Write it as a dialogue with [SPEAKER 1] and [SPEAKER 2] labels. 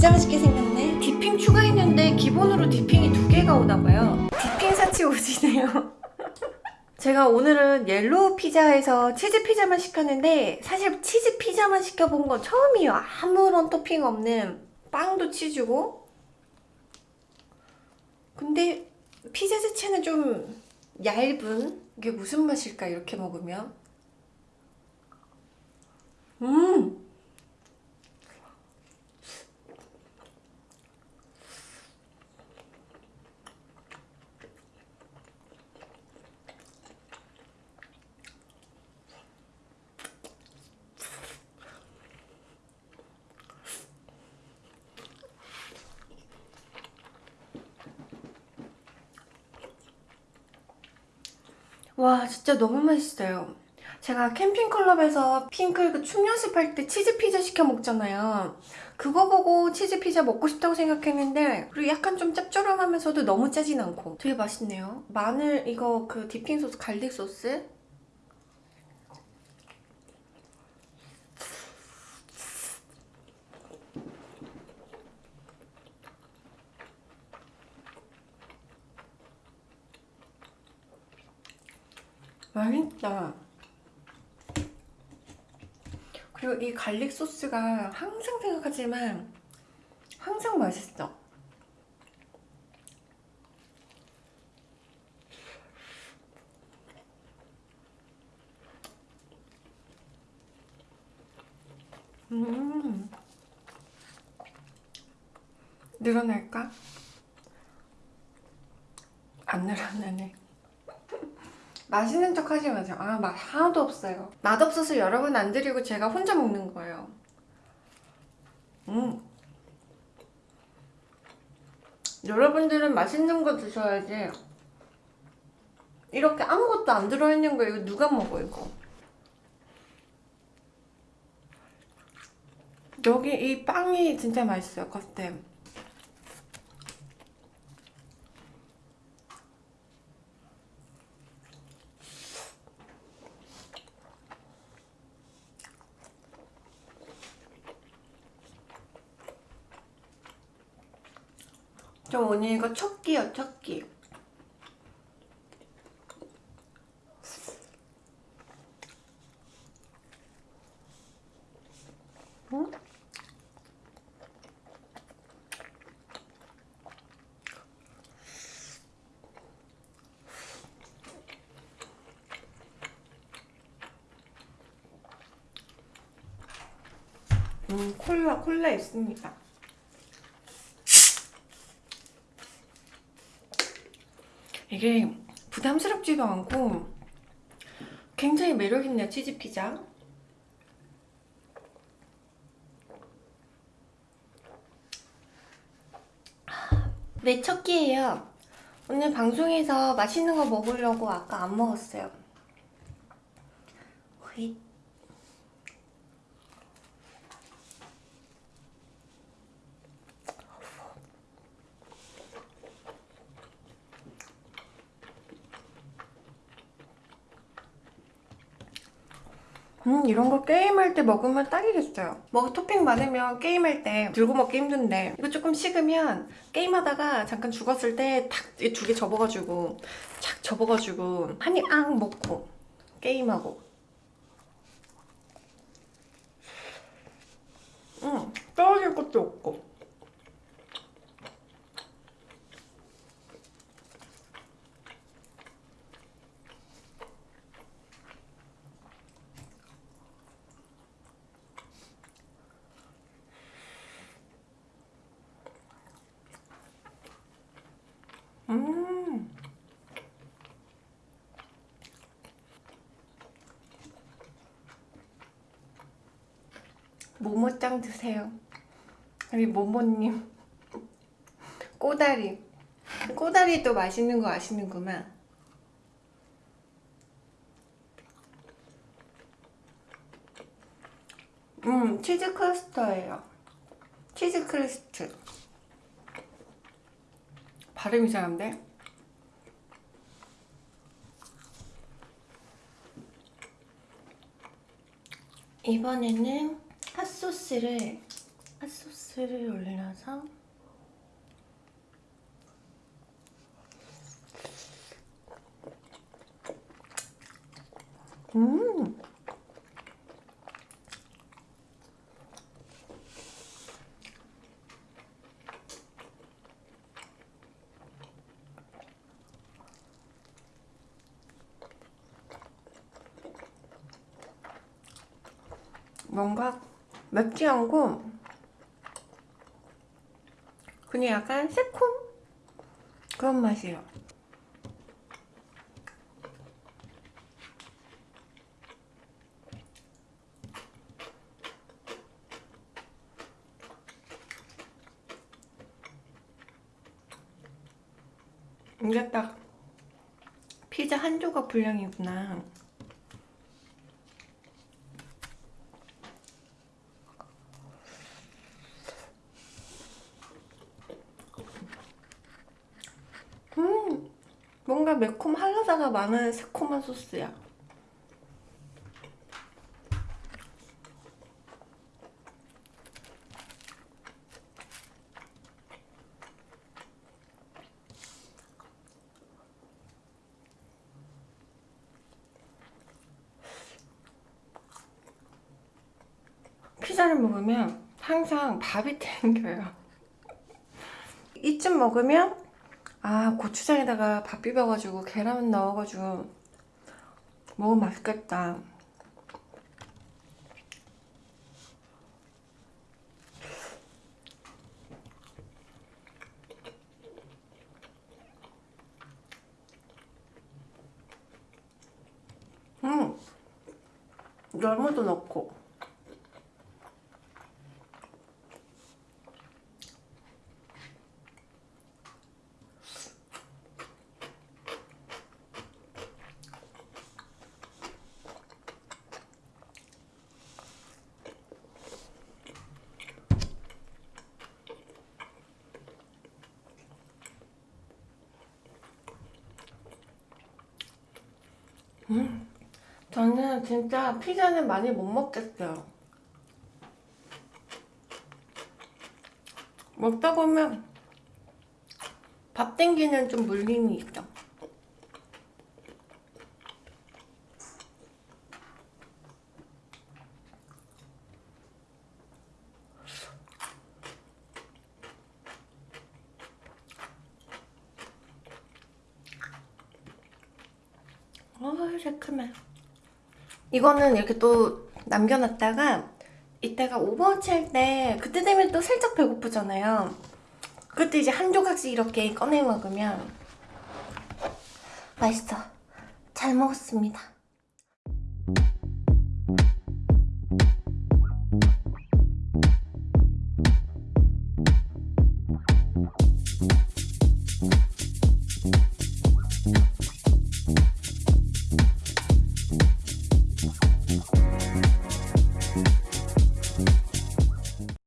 [SPEAKER 1] 진짜 맛있게 생겼네. dipping 추가했는데 기본으로 dipping이 두 개가 오나봐요. dipping 사치 오지네요. 제가 오늘은 옐로우 피자에서 치즈 피자만 시켰는데 사실 치즈 피자만 시켜본 건 처음이에요. 아무런 토핑 없는 빵도 치즈고. 근데 피자 자체는 좀 얇은? 이게 무슨 맛일까 이렇게 먹으면? 음 와 진짜 너무 맛있어요. 제가 캠핑클럽에서 핑클 그 춤 연습할 때 치즈 피자 시켜 먹잖아요. 그거 보고 치즈 피자 먹고 싶다고 생각했는데 그리고 약간 좀 짭조름하면서도 너무 짜진 않고. 되게 맛있네요. 마늘 이거 그 dipping 소스 garlic 소스 맛있다. 그리고 이 갈릭 소스가 항상 생각하지만 항상 맛있어. 음. 늘어날까? 안 늘어나네 맛있는 척 하지 마세요 아 맛 하나도 없어요. 맛없어서 여러분 안 드리고 제가 혼자 먹는 거예요. 음. 여러분들은 맛있는 거 드셔야지. 이렇게 아무것도 안 들어있는 거 이거 누가 먹어 이거? 여기 이 빵이 진짜 맛있어요 겉에 저 오늘 이거 첫 끼요 첫 끼. 응? 음 콜라 콜라 있습니다. 이게 부담스럽지도 않고 굉장히 매력있네요 치즈피자. 네, 첫 끼예요. 오늘 방송에서 맛있는 거 먹으려고 아까 안 먹었어요. 휘. 음 이런 거 게임할 때 먹으면 딱이겠어요. 뭐 토핑 많으면 게임할 때 들고 먹기 힘든데 이거 조금 식으면 게임하다가 잠깐 죽었을 때탁두개 접어가지고 착 접어가지고 한 입 앙 먹고 게임하고. 음 떨어질 것도 없고 음. 모모짱 드세요. 우리 모모님. 꼬다리. 꼬다리도 맛있는 거 아시는구만. 음, 치즈 크러스터예요. 치즈 크러스트. 발음 이상한데? 이번에는 핫소스를 핫소스를 올려서 음! 뭔가 맵지 않고 그냥 약간 새콤 그런 맛이에요. 이게 딱 피자 한 조각 분량이구나. 음, 뭔가 매콤 할라다가 많은 새콤한 소스야. 피자를 먹으면 항상 밥이 땡겨요. 이쯤 먹으면 아 고추장에다가 밥 비벼가지고 계란 넣어가지고 먹으면 맛있겠다. 음 열무도 넣고 음, 저는 진짜 피자는 많이 못 먹겠어요. 먹다 보면 밥 땡기는 좀 물림이 있죠. 어, 새콤해. 이거는 이렇게 또 남겨놨다가 이따가 오버워치 할 때 그때 되면 또 살짝 배고프잖아요. 그때 이제 한 조각씩 이렇게 꺼내 먹으면 맛있어. 잘 먹었습니다.